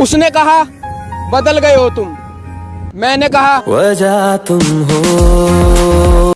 उसने कहा बदल गए हो तुम। मैंने कहा वजह तुम हो।